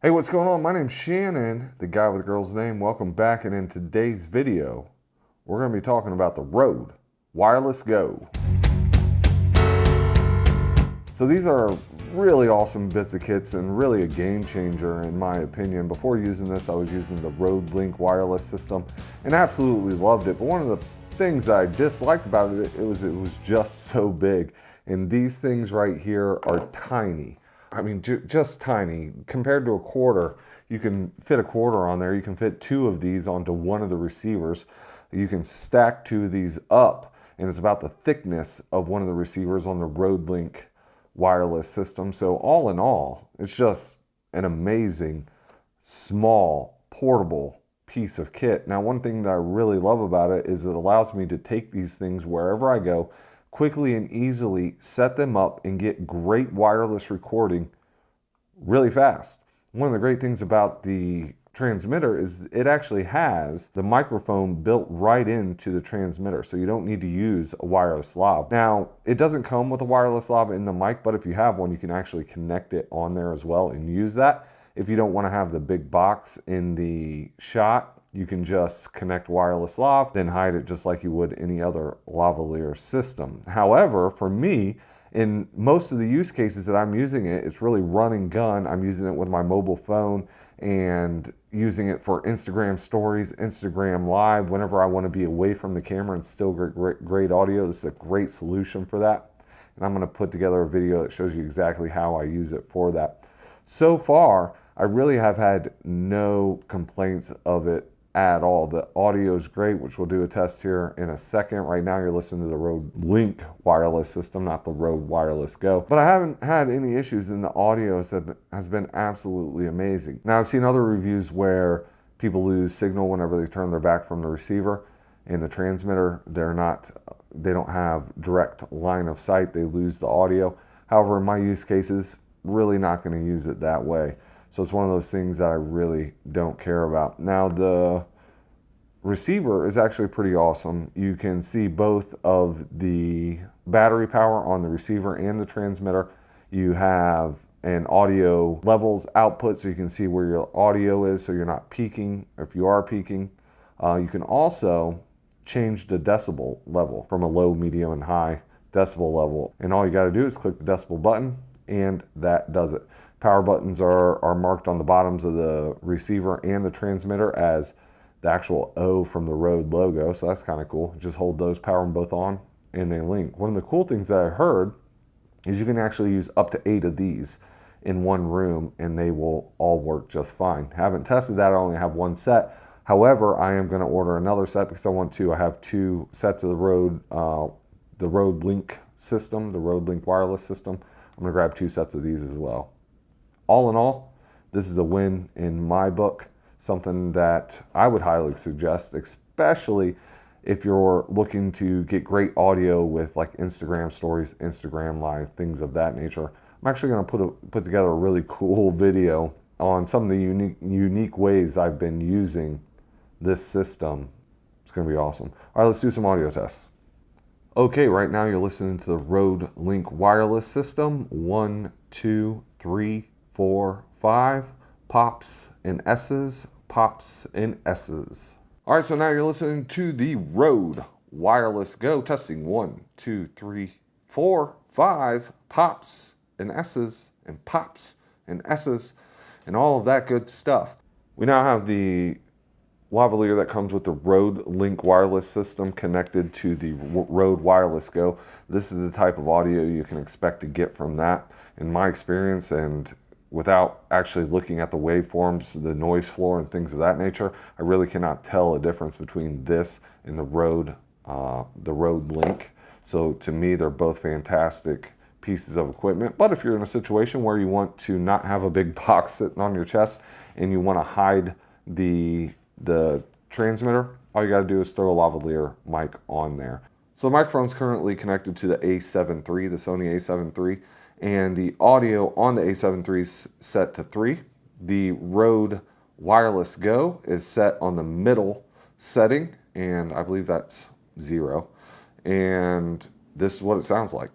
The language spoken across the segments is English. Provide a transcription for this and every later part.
Hey, what's going on? My name's Shannon, the guy with the girl's name. Welcome back. And in today's video, we're going to be talking about the Rode Wireless Go. So these are really awesome bits of kits and really a game changer in my opinion. Before using this, I was using the Rode Link wireless system and absolutely loved it. But one of the things I disliked about it, it was it was just so big. And these things right here are tiny. I mean, ju just tiny. Compared to a quarter, you can fit a quarter on there. You can fit two of these onto one of the receivers. You can stack two of these up, and it's about the thickness of one of the receivers on the Rode Link wireless system. So all in all, it's just an amazing, small, portable piece of kit. Now, one thing that I really love about it is it allows me to take these things wherever I go quickly and easily set them up and get great wireless recording really fast. One of the great things about the transmitter is it actually has the microphone built right into the transmitter so you don't need to use a wireless lav. Now it doesn't come with a wireless lav in the mic but if you have one you can actually connect it on there as well and use that. If you don't want to have the big box in the shot you can just connect wireless lav, then hide it just like you would any other lavalier system. However, for me, in most of the use cases that I'm using it, it's really running gun. I'm using it with my mobile phone and using it for Instagram stories, Instagram live, whenever I want to be away from the camera and still get great, great audio. This is a great solution for that. And I'm going to put together a video that shows you exactly how I use it for that. So far, I really have had no complaints of it at all. The audio is great, which we'll do a test here in a second. Right now you're listening to the Rode Link wireless system, not the Rode Wireless Go. But I haven't had any issues and the audio has been absolutely amazing. Now I've seen other reviews where people lose signal whenever they turn their back from the receiver and the transmitter. They're not, they don't have direct line of sight. They lose the audio. However, in my use cases, really not going to use it that way. So it's one of those things that I really don't care about. Now the receiver is actually pretty awesome. You can see both of the battery power on the receiver and the transmitter. You have an audio levels output so you can see where your audio is so you're not peaking if you are peaking. Uh, you can also change the decibel level from a low, medium, and high decibel level. And all you got to do is click the decibel button and that does it. Power buttons are, are marked on the bottoms of the receiver and the transmitter as the actual O from the Rode logo, so that's kind of cool. Just hold those, power them both on, and they link. One of the cool things that I heard is you can actually use up to eight of these in one room and they will all work just fine. Haven't tested that, I only have one set. However, I am gonna order another set because I want to. I have two sets of the Rode, uh, the Rode Link system, the Rode Link wireless system. I'm gonna grab two sets of these as well all in all, this is a win in my book, something that I would highly suggest, especially if you're looking to get great audio with like Instagram stories, Instagram live, things of that nature. I'm actually going to put a, put together a really cool video on some of the unique unique ways I've been using this system. It's going to be awesome. All right, let's do some audio tests. Okay, right now you're listening to the Rode Link wireless system. One, two, three, four, five, pops and S's, pops and S's. All right, so now you're listening to the Rode Wireless Go, testing one, two, three, four, five, pops and S's and pops and S's and all of that good stuff. We now have the lavalier that comes with the Rode Link wireless system connected to the Rode Wireless Go. This is the type of audio you can expect to get from that. In my experience, and without actually looking at the waveforms, the noise floor and things of that nature, I really cannot tell a difference between this and the Rode, uh, the Rode Link. So to me, they're both fantastic pieces of equipment. But if you're in a situation where you want to not have a big box sitting on your chest and you want to hide the, the transmitter, all you got to do is throw a lavalier mic on there. So the microphone is currently connected to the A7 III, the Sony A7 III and the audio on the A7 III is set to 3. The Rode Wireless Go is set on the middle setting, and I believe that's 0. And this is what it sounds like.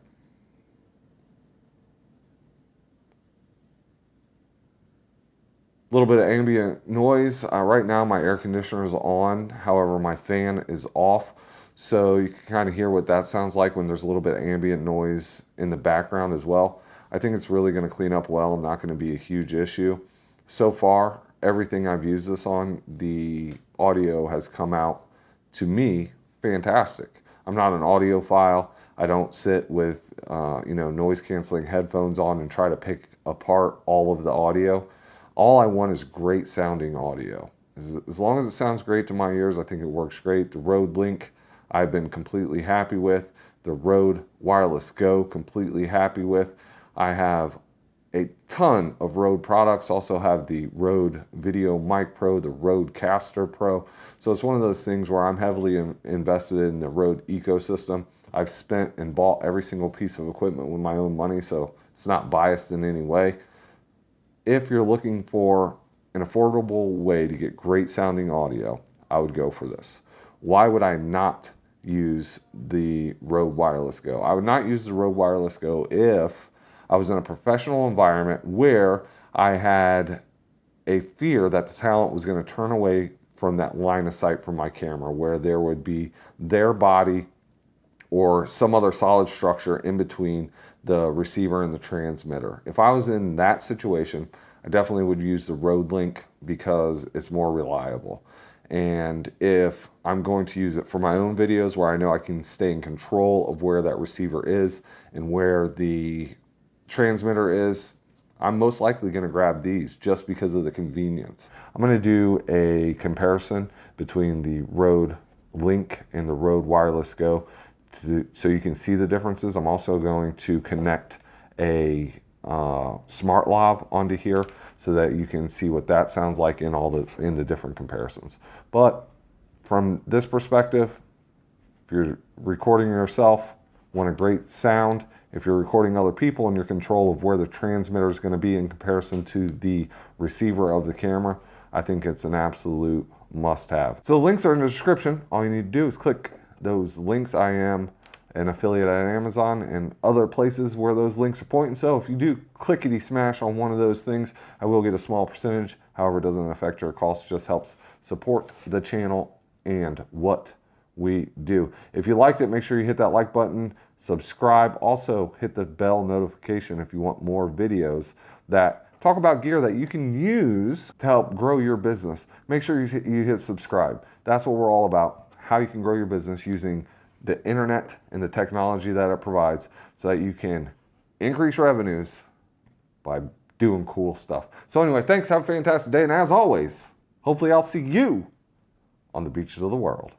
A little bit of ambient noise. Uh, right now my air conditioner is on, however my fan is off. So you can kind of hear what that sounds like when there's a little bit of ambient noise in the background as well. I think it's really going to clean up well and not going to be a huge issue. So far, everything I've used this on, the audio has come out to me fantastic. I'm not an audiophile. I don't sit with uh, you know noise canceling headphones on and try to pick apart all of the audio. All I want is great sounding audio. As, as long as it sounds great to my ears, I think it works great. The Rode Link, I've been completely happy with. The Rode Wireless Go, completely happy with. I have a ton of Rode products. Also have the Rode VideoMic Pro, the RodeCaster Pro. So it's one of those things where I'm heavily invested in the Rode ecosystem. I've spent and bought every single piece of equipment with my own money, so it's not biased in any way if you're looking for an affordable way to get great sounding audio, I would go for this. Why would I not use the Rode Wireless Go? I would not use the Rode Wireless Go if I was in a professional environment where I had a fear that the talent was going to turn away from that line of sight from my camera, where there would be their body or some other solid structure in between the receiver and the transmitter. If I was in that situation, I definitely would use the Rode Link because it's more reliable. And if I'm going to use it for my own videos where I know I can stay in control of where that receiver is and where the transmitter is, I'm most likely going to grab these just because of the convenience. I'm going to do a comparison between the Rode Link and the Rode Wireless Go to, so you can see the differences. I'm also going to connect a uh, smart lav onto here so that you can see what that sounds like in all the in the different comparisons. But from this perspective, if you're recording yourself, want a great sound. If you're recording other people and your control of where the transmitter is going to be in comparison to the receiver of the camera, I think it's an absolute must have. So the links are in the description. All you need to do is click those links. I am an affiliate at Amazon and other places where those links are pointing. So if you do clickety smash on one of those things, I will get a small percentage. However, it doesn't affect your cost, just helps support the channel and what we do. If you liked it, make sure you hit that like button, subscribe. Also hit the bell notification if you want more videos that talk about gear that you can use to help grow your business. Make sure you hit, you hit subscribe. That's what we're all about, how you can grow your business using the internet and the technology that it provides so that you can increase revenues by doing cool stuff. So anyway, thanks. Have a fantastic day. And as always, hopefully I'll see you on the beaches of the world.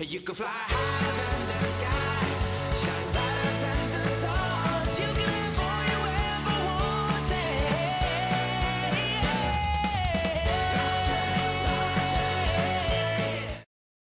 You can fly higher